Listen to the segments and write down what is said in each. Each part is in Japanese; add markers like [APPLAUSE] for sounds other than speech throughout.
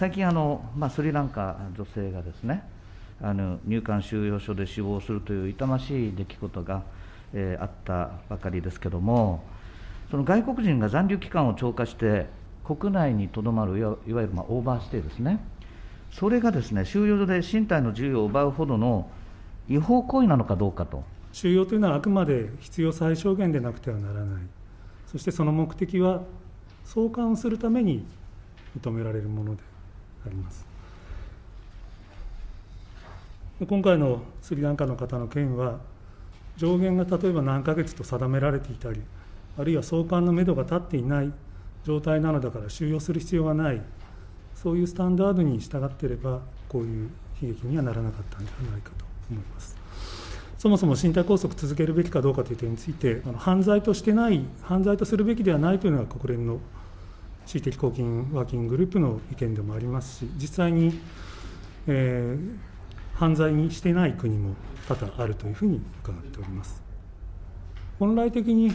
最近あの、まあ、スリランカ女性がですねあの入管収容所で死亡するという痛ましい出来事が、えー、あったばかりですけれども、その外国人が残留期間を超過して、国内にとどまるいわゆるまあオーバーステイですね、それがですね収容所で身体の自由を奪うほどの違法行為なのかどうかと。収容というのはあくまで必要最小限でなくてはならない、そしてその目的は送還するために認められるものであります。今回のスリランカの方の件は、上限が例えば何ヶ月と定められていたり、あるいは送還のめどが立っていない状態なのだから収容する必要がない、そういうスタンダードに従っていれば、こういう悲劇にはならなかったんではないかと思います。そもそも身体拘束続けるべきかどうかという点について、犯罪としてない、犯罪とするべきではないというのが国連の地位的公金ワーキンググループの意見でもありますし、実際に、えー、犯罪にしてない国も多々あるというふうに伺っております。本来的に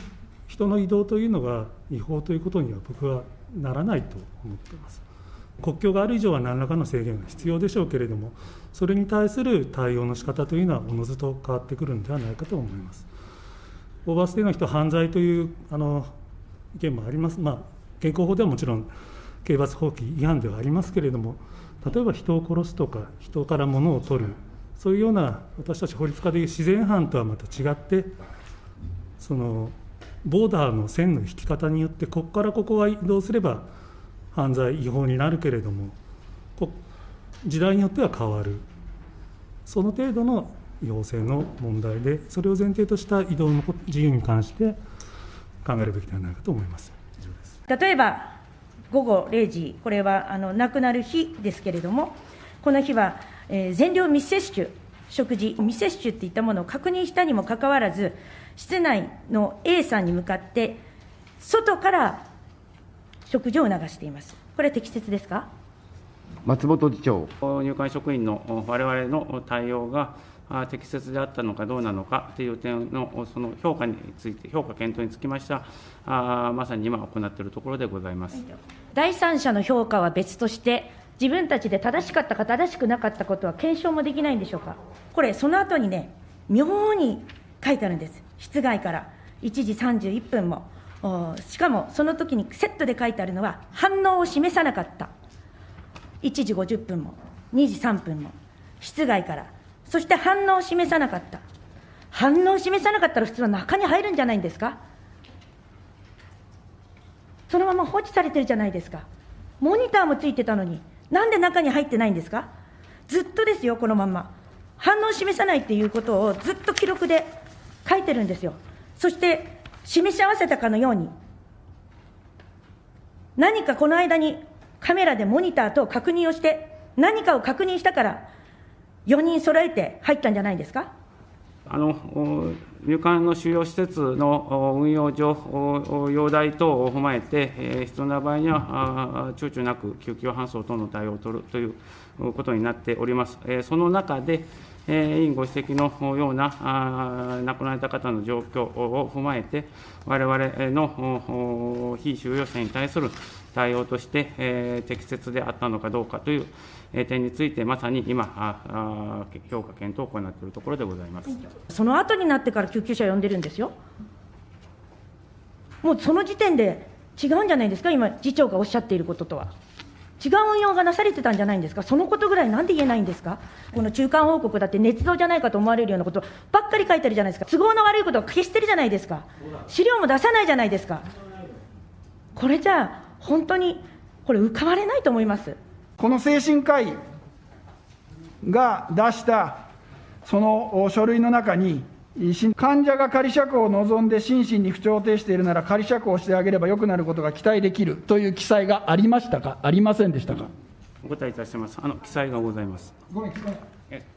人の移動というのが違法ということには僕はならないと思っています。国境がある以上は何らかの制限が必要でしょうけれども、それに対する対応の仕方というのはおのずと変わってくるのではないかと思います。オーバーステイの人、犯罪というあの意見もあります、まあ、現行法ではもちろん刑罰法規違反ではありますけれども、例えば人を殺すとか、人から物を取る、そういうような私たち法律家でいう自然犯とはまた違って、そのボーダーの線の引き方によって、ここからここは移動すれば犯罪、違法になるけれども、時代によっては変わる、その程度の違法性の問題で、それを前提とした移動の自由に関して考えるべきではないかと思います。例えば午後0時、これはあの亡くなる日ですけれども、この日は、えー、全量未摂取、食事、未摂取っていったものを確認したにもかかわらず、室内の A さんに向かって、外から食事を促しています。これ、適切ですか？松本次長。入管職員の我々の対応が、適切であったのかどうなのかという点のその評価について、評価検討につきましては、まさに今行っているところでございます。第三者の評価は別として、自分たちで正しかったか正しくなかったことは検証もできないんでしょうか？これ、その後にね、妙に書いてあるんです。室外から1時31分も。しかも、その時にセットで書いてあるのは、反応を示さなかった。1時50分も、2時3分も、室外からそして反応を示さなかった。反応を示さなかったら普通は中に入るんじゃないんですか？そのまま放置されてるじゃないですか。モニターもついてたのに、なんで中に入ってないんですか？ずっとですよ、このまま。反応を示さないっていうことをずっと記録で書いてるんですよ。そして、示し合わせたかのように、何かこの間にカメラでモニターと確認をして、何かを確認したから、4人揃えて入ったんじゃないですか？あの入管の収容施設の運用上、容体等を踏まえて、必要な場合には、躊躇なく救急搬送等の対応を取るということになっております。その中で、委員ご指摘のような亡くなられた方の状況を踏まえて、われわれの非収容者に対する対応として、適切であったのかどうかという点について、まさに今、ああ評価検討を行っているところでございます。その後になってから救急車呼んでるんですよ。もうその時点で違うんじゃないですか、今、次長がおっしゃっていることとは。違う運用がなされてたんじゃないんですか、そのことぐらいなんで言えないんですか、この中間報告だって、捏造じゃないかと思われるようなことばっかり書いてるじゃないですか、都合の悪いことを消してるじゃないですか、資料も出さないじゃないですか、これじゃあ、本当にこれ、浮かばれないと思います。この精神科医が出したその書類の中に、患者が仮釈放を望んで心身に不調を呈しているなら、仮釈放してあげればよくなることが期待できるという記載がありましたか、ありませんでしたか？お答えいたします。あの記載がございます。ごめん、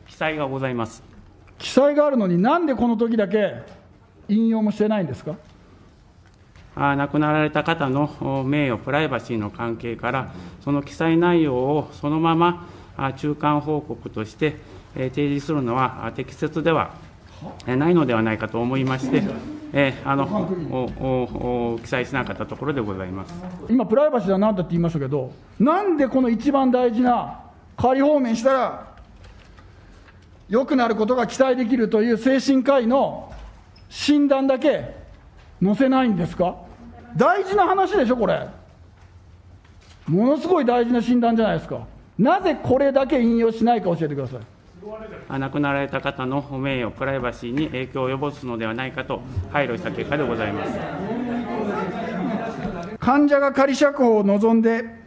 記載がございます。記載があるのに、なんでこの時だけ引用もしてないんですか？亡くなられた方の名誉、プライバシーの関係から、その記載内容をそのまま中間報告として提示するのは適切ではないのではないかと思いまして、えあの記載しなかったところでございます。今、プライバシーだなんだって言いましたけど、なんでこの一番大事な仮放免したら、良くなることが期待できるという精神科医の診断だけ載せないんですか？大事な話でしょ、これ。ものすごい大事な診断じゃないですか。なぜこれだけ引用しないか教えてください。あ亡くなられた方の名誉、プライバシーに影響を及ぼすのではないかと配慮した結果でございます。患者が仮釈放を望んで、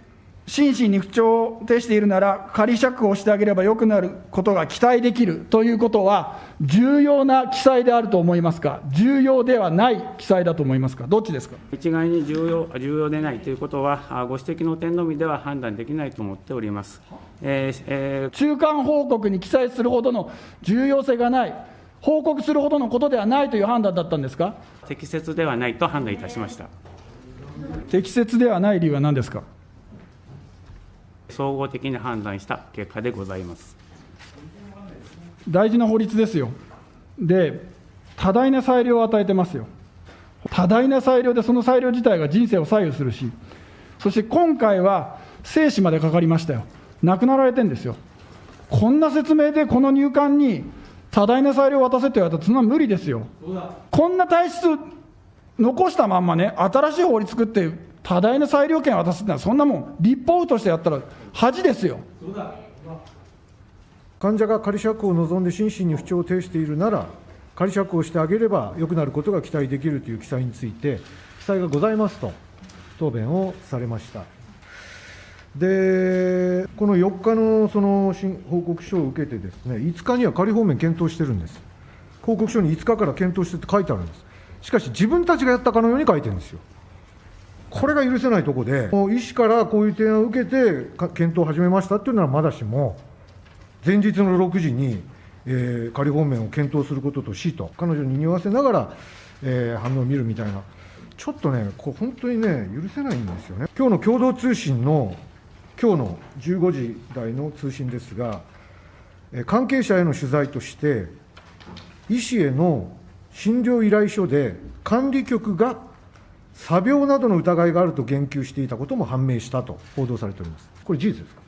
心身に不調を呈しているなら、仮釈放してあげれば良くなることが期待できるということは、重要な記載であると思いますか、重要ではない記載だと思いますか、どっちですか？一概に重要重要でないということは、あご指摘の点のみでは判断できないと思っております。えーえー中間報告に記載するほどの重要性がない、報告するほどのことではないという判断だったんですか、適切ではないと判断いたしました。適切ではない理由は何ですか？総合的に判断した結果でございます。大事な法律ですよ。で、多大な裁量を与えてますよ。多大な裁量で、その裁量自体が人生を左右するし、そして今回は生死までかかりましたよ。亡くなられてるんですよ。こんな説明でこの入管に多大な裁量を渡せって言われたら、そんな無理ですよ。こんな体質残したまんまね、新しい法律作って、多大な裁量権を渡すってのは、そんなもん、立法府としてやったら恥ですよ。患者が仮釈を望んで心身に不調を呈しているなら、仮釈放してあげれば良くなることが期待できるという記載について、記載がございますと答弁をされました。で、この4日のその報告書を受けてですね、5日には仮放免検討してるんです。報告書に5日から検討してって書いてあるんです。しかし、自分たちがやったかのように書いてるんですよ。これが許せないとこで、医師からこういう提案を受けて、検討を始めましたっていうのはまだしも、前日の6時に、えー仮放免を検討することとしと、彼女に匂わせながら、えー反応を見るみたいな、ちょっとね、こう本当にね、許せないんですよね。今日の共同通信の、今日の15時台の通信ですが、え関係者への取材として、医師への診療依頼書で、管理局が詐病などの疑いがあると言及していたことも判明したと報道されております。これ、事実ですか？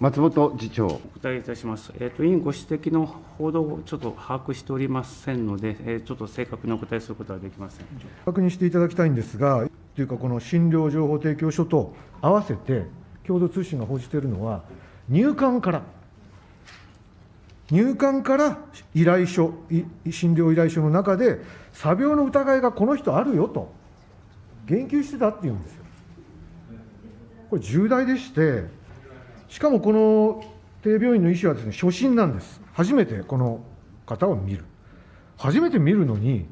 松本次長。お答えいたします。えっ、と、委員ご指摘の報道をちょっと把握しておりませんので、えーちょっと正確にお答えすることはできません。確認していただきたいんですが、というか、この診療情報提供書と合わせて、共同通信が報じているのは、入管から、入管から依頼書、診療依頼書の中で、詐病の疑いがこの人あるよと、言及してたっていうんですよ。これ、重大でして、しかもこの帝病院の医師はですね、初診なんです。初めてこの方を見る。初めて見るのに、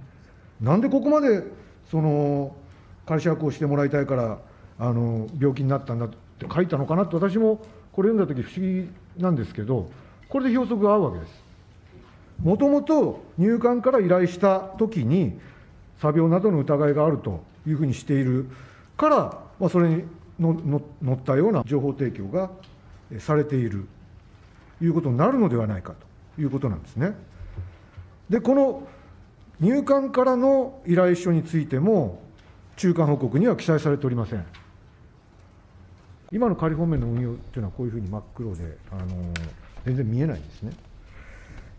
なんでここまでその仮釈放してもらいたいからあの病気になったんだって書いたのかなって私もこれ読んだ時不思議なんですけどこれで標則が合うわけですもともと入管から依頼した時に詐病などの疑いがあるというふうにしているから、まあ、それにのの乗ったような情報提供がされているということになるのではないかということなんですね。で、この入管からの依頼書についても、中間報告には記載されておりません。今の仮放免の運用っていうのは、こういうふうに真っ黒で、あの全然見えないんですね。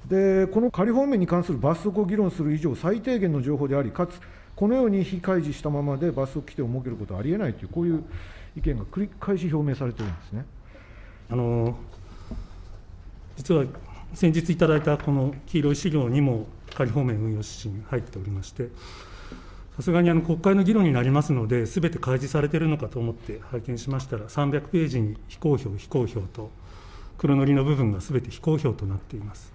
で、この仮放免に関する罰則を議論する以上、最低限の情報であり、かつ、このように非開示したままで罰則規定を設けることはありえないという、こういう意見が繰り返し表明されているんですね。あの実は先日いただいたこの黄色い資料にも仮放免運用指針入っておりまして、さすがにあの国会の議論になりますので、すべて開示されているのかと思って拝見しましたら、300ページに非公表、非公表と、黒塗りの部分がすべて非公表となっています。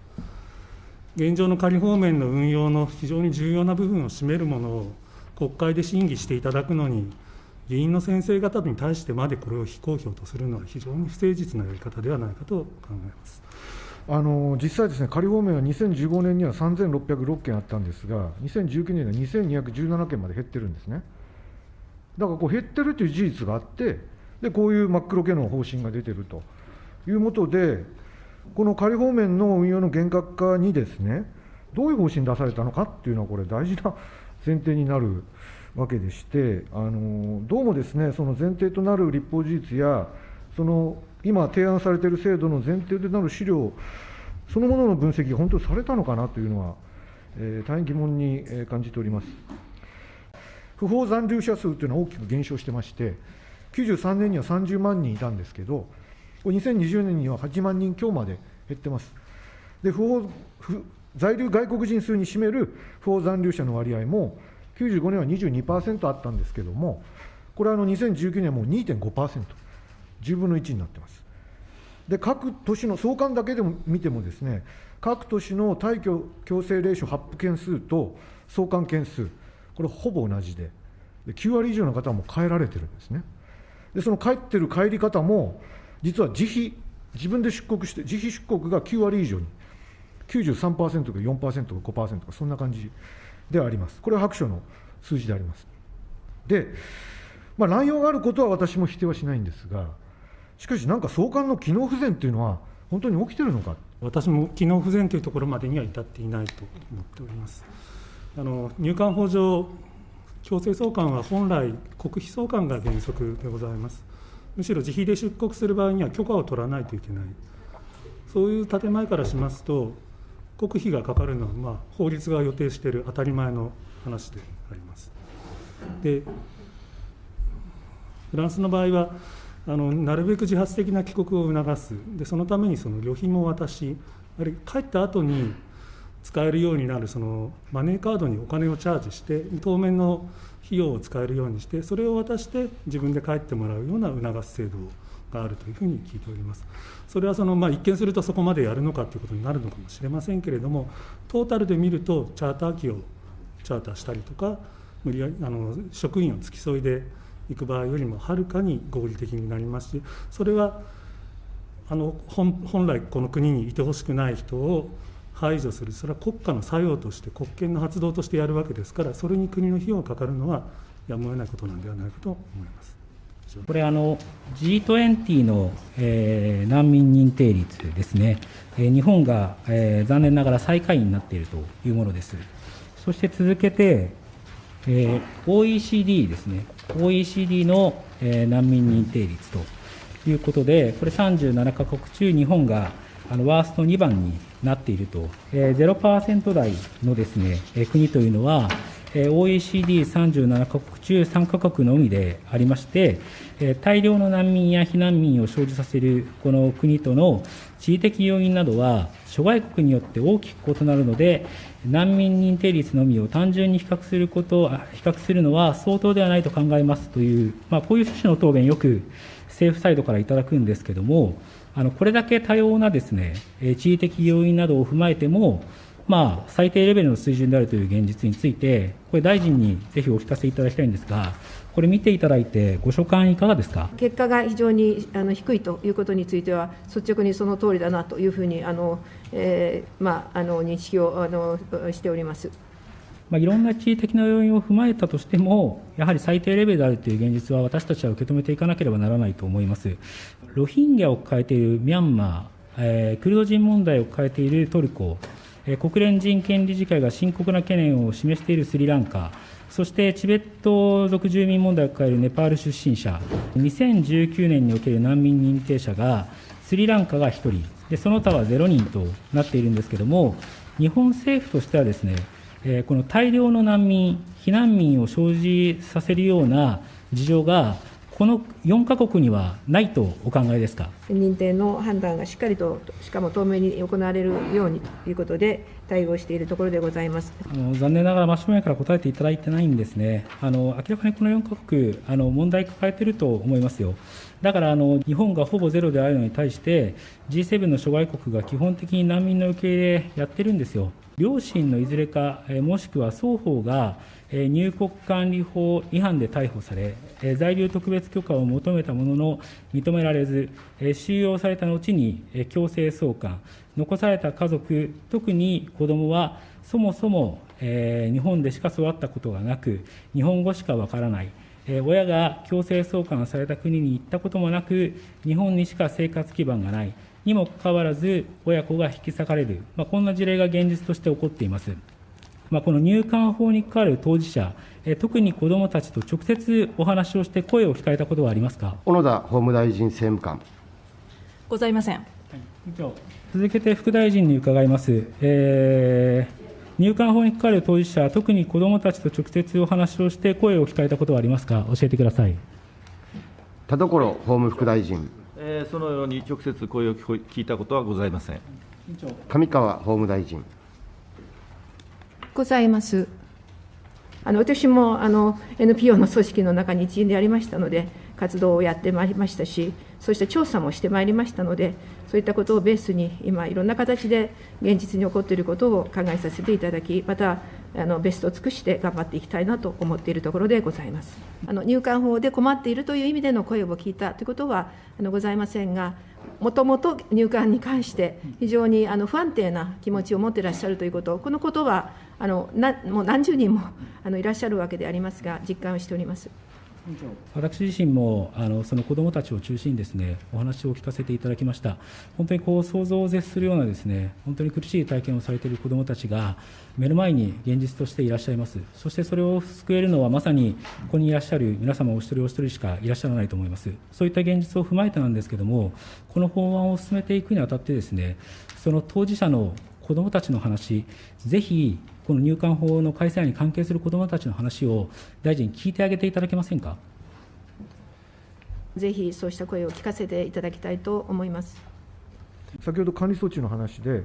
現状の仮放免の運用の非常に重要な部分を占めるものを国会で審議していただくのに、議員の先生方に対してまでこれを非公表とするのは非常に不誠実なやり方ではないかと考えます。あの実際ですね、仮放免は2015年には3606件あったんですが、2019年には2217件まで減ってるんですね。だからこう減ってるという事実があって、でこういう真っ黒系の方針が出てるということで、この仮放免の運用の厳格化にですね、どういう方針出されたのかっていうのは、これ、大事な前提になるわけでして、あのどうもですね、その前提となる立法事実や、その今、提案されている制度の前提となる資料そのものの分析が本当にされたのかなというのは、えー大変疑問に感じております。不法残留者数というのは大きく減少してまして、93年には30万人いたんですけど、これ2020年には8万人強まで減ってます。で不法不在留外国人数に占める不法残留者の割合も、95年は22%あったんですけれども、これはあの2019年はもう2.5%、10分の1になってます。で各都市の相関だけでも見てもですね、各都市の退去強制令書発布件数と送還件数、これほぼ同じで、で9割以上の方はもう帰られてるんですね。で、その帰ってる帰り方も、実は自費、自分で出国して、自費出国が9割以上に、93%か4%か5%か、そんな感じではあります。これは白書の数字であります。で、まあ、乱用があることは私も否定はしないんですが、しかし、なんか送還の機能不全っていうのは、本当に起きてるのか？私も機能不全というところまでには至っていないと思っております。あの入管法上、強制送還は本来、国費送還が原則でございます。むしろ自費で出国する場合には許可を取らないといけない、そういう建前からしますと、国費がかかるのは、まあ、法律が予定している当たり前の話であります。でフランスの場合はあのなるべく自発的な帰国を促すでそのためにその旅費も渡しあるいは帰った後に使えるようになるそのマネーカードにお金をチャージして当面の費用を使えるようにしてそれを渡して自分で帰ってもらうような促す制度があるというふうに聞いております。それはその、まあ、一見するとそこまでやるのかということになるのかもしれませんけれどもトータルで見るとチャーター機をチャーターしたりとか無理やあの職員を付き添いで行く場合よりもはるかに合理的になりますしそれはあの本本来この国にいてほしくない人を排除するそれは国家の作用として国権の発動としてやるわけですからそれに国の費用がかかるのはやむを得ないことなんではないかと思います。これあの G20 の、えー難民認定率ですね、えー日本が、えー残念ながら最下位になっているというものです。そして続けて、えー OECD ですね、OECD の、えー難民認定率ということで、これ37カ国中、日本があのワースト2番になっていると、えー0%台のですね、えー国というのは、えー OECD37 カ国中3カ国のみでありまして、えー大量の難民や避難民を生じさせるこの国との地理的要因などは諸外国によって大きく異なるので、難民認定率のみを単純に比較すること比較するのは相当ではないと考えますという、まあ、こういう趣旨の答弁、よく政府サイドからいただくんですけれども、あのこれだけ多様なですね、地理的要因などを踏まえても、まあ、最低レベルの水準であるという現実について、これ、大臣にぜひお聞かせいただきたいんですが、これ見ていただいて、ご所感いかがですか？結果が非常にあの低いということについては、率直にその通りだなというふうにあの、えーまあ、あの認識をあのしております。まあ、いろんな地理的な要因を踏まえたとしても、やはり最低レベルであるという現実は、私たちは受け止めていかなければならないと思います。ロヒンギャを抱えているミャンマー、えークルド人問題を抱えているトルコ、えー国連人権理事会が深刻な懸念を示しているスリランカ、そしてチベット族住民問題を抱えるネパール出身者、2019年における難民認定者が、スリランカが1人、でその他は0人となっているんですけれども、日本政府としてはですね、えこの大量の難民、避難民を生じさせるような事情が、この4か国にはないとお考えですか？認定の判断がしっかりと、しかも透明に行われるようにということで、対応しているところでございます。あの残念ながら真正面から答えていただいてないんですね、あの明らかにこの4カ国、あの問題抱えていると思いますよ、だからあの日本がほぼゼロであるのに対して、G7 の諸外国が基本的に難民の受け入れやってるんですよ。両親のいずれか、えもしくは双方が、え入国管理法違反で逮捕され、え在留特別許可を求めたものの認められず、え収容された後に、え強制送還、残された家族、特に子どもは、そもそも、えー日本でしか育ったことがなく、日本語しかわからない。えー親が強制送還された国に行ったこともなく、日本にしか生活基盤がない、にもかかわらず、親子が引き裂かれる、まあ、こんな事例が現実として起こっています。まあ、この入管法に関わる当事者、え特に子どもたちと直接お話をして声を聞かれたことはありますか？小野田法務大臣政務官。ございません。続けて副大臣に伺います。えー入管法に関わる当事者、特に子どもたちと直接お話をして声を聞かれたことはありますか、教えてください。田所法務副大臣。えーそのように直接声を聞こ聞いたことはございません。上川法務大臣。ございます。あの私もあの NPO の組織の中に一員でありましたので、活動をやってまいりましたし、そうした調査もしてまいりましたので、そういったことをベースに、今、いろんな形で現実に起こっていることを考えさせていただき、またあのベストを尽くして頑張っていきたいなと思っているところでございます。あの入管法で困っているという意味での声を聞いたということはあのございませんが、もともと入管に関して、非常にあの不安定な気持ちを持っていらっしゃるということ、このことはあのなもう何十人もあのいらっしゃるわけでありますが、実感をしております。私自身もあのその子どもたちを中心にですねお話を聞かせていただきました、本当にこう想像を絶するようなですね本当に苦しい体験をされている子どもたちが目の前に現実としていらっしゃいます、そしてそれを救えるのはまさにここにいらっしゃる皆様お一人お一人しかいらっしゃらないと思います、そういった現実を踏まえてなんですけれども、この法案を進めていくにあたって、ですねその当事者の子どもたちの話、ぜひこの入管法の改正案に関係する子どもたちの話を大臣、聞いてあげていただけませんか？ぜひそうした声を聞かせていただきたいと思います。先ほど管理措置の話で、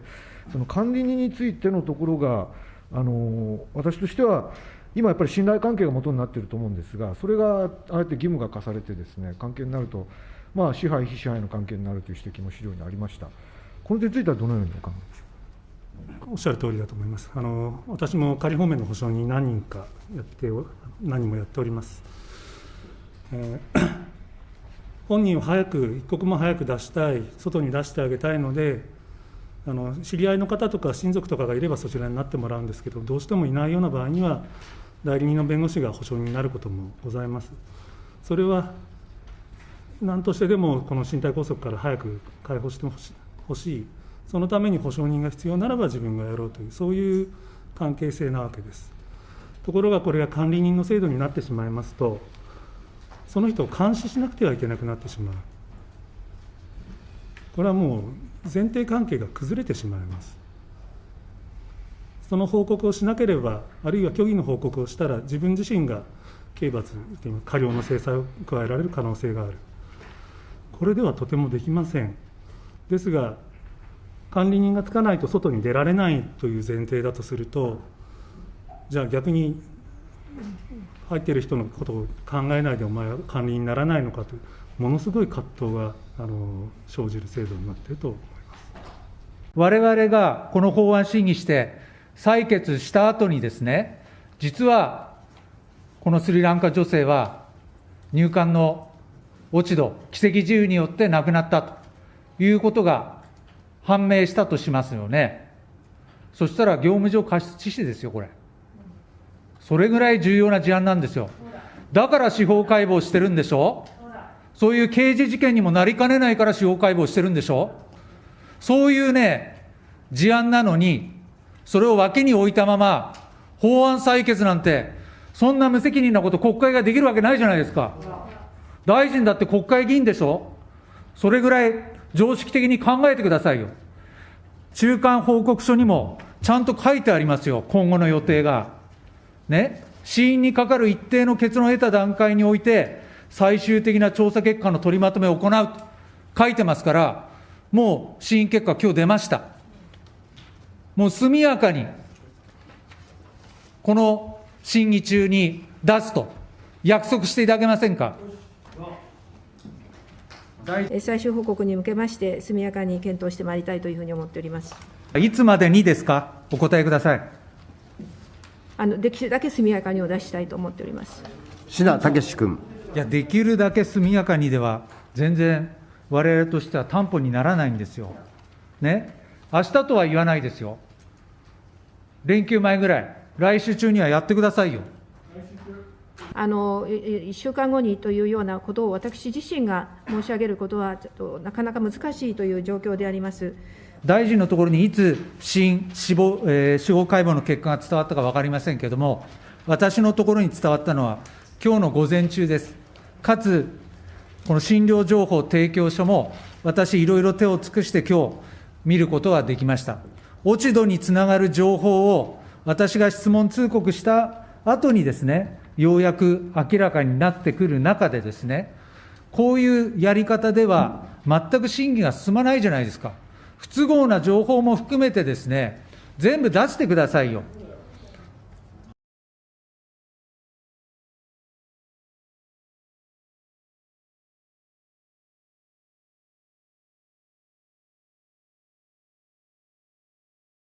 その管理人についてのところが、あの私としては、今やっぱり信頼関係が元になっていると思うんですが、それがあえて義務が課されてですね、関係になると、まあ、支配、非支配の関係になるという指摘も資料にありました。この点についてはどのようにお考えでしょう？か。おっしゃる通りだと思います。あの私も仮放免の保証人何人かやって何人もやっております。えー [COUGHS] 本人を早く一刻も早く出したい、外に出してあげたいので、あの知り合いの方とか親族とかがいればそちらになってもらうんですけど、どうしてもいないような場合には、代理人の弁護士が保証人になることもございます。それは何としてでもこの身体拘束から早く解放してほしい、そのために保証人が必要ならば自分がやろうという、そういう関係性なわけです。ところがこれが管理人の制度になってしまいますと、その人を監視しなくてはいけなくなってしまう。これはもう前提関係が崩れてしまいます。その報告をしなければ、あるいは虚偽の報告をしたら、自分自身が刑罰、過料の制裁を加えられる可能性がある。これではとてもできません。ですが、管理人がつかないと外に出られないという前提だとすると、じゃあ逆に入っている人のことを考えないでお前は管理にならないのかという、ものすごい葛藤があの生じる制度になっていると思います。我々がこの法案審議して採決した後にですね、実はこのスリランカ女性は入管の落ち度、奇跡自由によって亡くなったということが判明したとしますよね。そしたら業務上過失致死ですよ、これ。それぐらい重要な事案なんですよ。だから司法解剖してるんでしょ？そういう刑事事件にもなりかねないから司法解剖してるんでしょ？そういうね、事案なのに、それを脇に置いたまま、法案採決なんて、そんな無責任なこと国会ができるわけないじゃないですか。大臣だって国会議員でしょ？それぐらい常識的に考えてくださいよ。中間報告書にもちゃんと書いてありますよ、今後の予定が。ね、死因にかかる一定の結論を得た段階において、最終的な調査結果の取りまとめを行うと書いてますから、もう死因結果、今日出ました。もう速やかに、この審議中に出すと約束していただけませんか？最終報告に向けまして、速やかに検討してまいりたいというふうに思っております。いつまでにですか、お答えください。あのできるだけ速やかにお出ししたいと思っております。志田武君。いや、できるだけ速やかにでは、全然、我々としては担保にならないんですよ。ね、明日とは言わないですよ。連休前ぐらい、来週中にはやってくださいよ。あの1週間後にというようなことを私自身が申し上げることは、ちょっとなかなか難しいという状況であります。大臣のところにいつ死因、死亡、えー司法解剖の結果が伝わったか分かりませんけれども、私のところに伝わったのは、きょうの午前中です。かつ、この診療情報提供書も、私、いろいろ手を尽くしてきょう、見ることができました。落ち度につながる情報を、私が質問通告した後にですね、ようやく明らかになってくる中でですね、こういうやり方では、全く審議が進まないじゃないですか。不都合な情報も含めてですね、全部出してくださいよ。